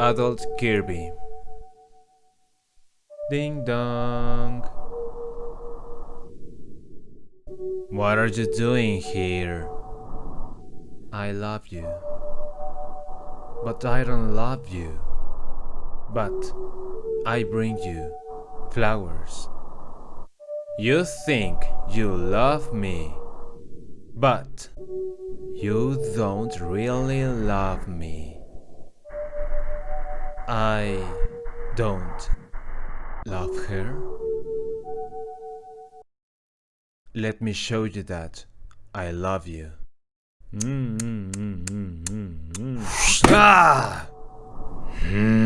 Adult Kirby. Ding dong. What are you doing here? I love you. But I don't love you. But I bring you flowers. You think you love me, but you don't really love me. I don't love her. Let me show you that I love you. Mm, mm, mm, mm, mm, mm. Ah! Mm.